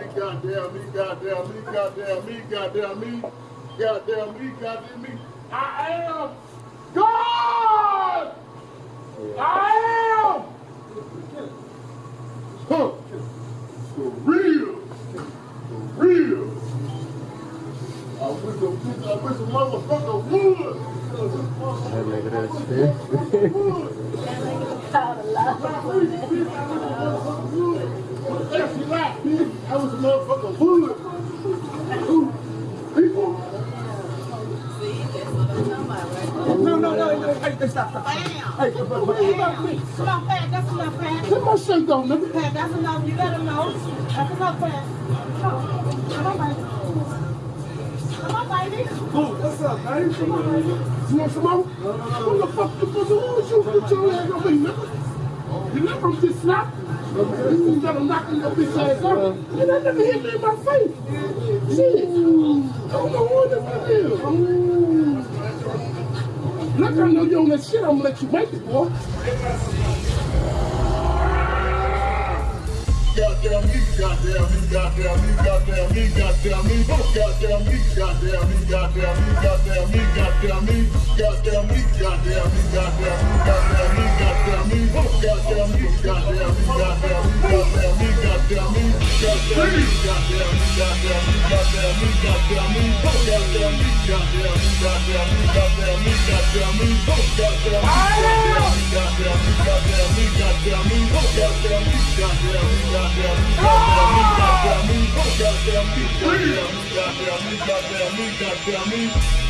me, goddamn me, goddamn me, goddamn me, goddamn me, goddamn me, goddamn me. I am God! I am! Huh. For real. For real. I wish a bitch, I wish a motherfucker would. That nigga that shit. I was a motherfucking hood. People. No, no, no, no, hey, hey, stop, stop. Bam. Hey, about me? Come on, Pat, that's enough, Pat. Put my shirt on, nigga. Pat, that's enough, you let him know. That's enough, Pat. Come on, baby. Come on, baby. What's up, baby? Come on, baby. You want some more? No, no, no. What the fuck, who the fuck, who the fuck, who the fuck, who the fuck, the fuck, the fuck, you never just slap. You gotta knock your bitch ass out. And that nigga hit me in my face. Shit. I don't know what fuck is. Look, I know you on that shit. I'm gonna let you make it, boy. Goddamn me, goddamn me, goddamn me, goddamn me, goddamn me, goddamn me, goddamn me, goddamn me, goddamn me, goddamn me, goddamn me, goddamn me, goddamn me, goddamn me, goddamn goddamn me, goddamn me, goddamn me.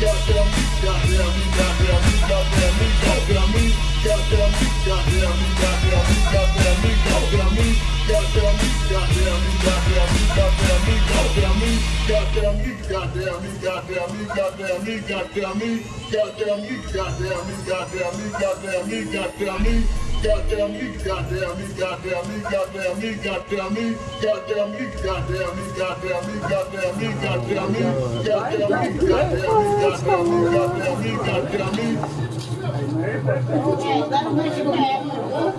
goddamn me, goddamn me, goddamn me, goddamn me, goddamn me, goddamn me, goddamn me, me, me, me, me, me, me, me, me, me, me, me, me, me, him make it back.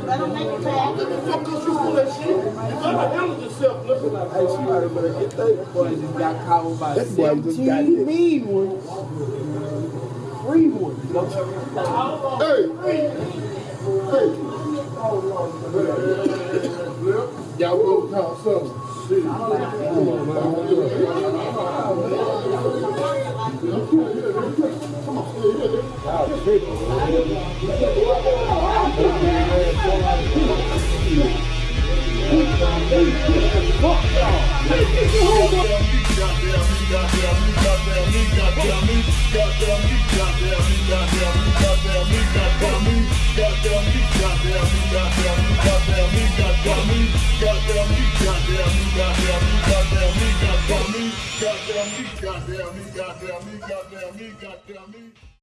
Let him make it back. You for that shit. You gotta handle yourself. Listen like Hey, she might have better get that boy just got caught by That boy just got 17 mean ones. Free ones. Hey, hey. Y'all will talk some shit. Come on, man. Come on. Y'all tripping. Fuck y'all. Goddamn me, goddamn me, goddamn me, goddamn me, goddamn me.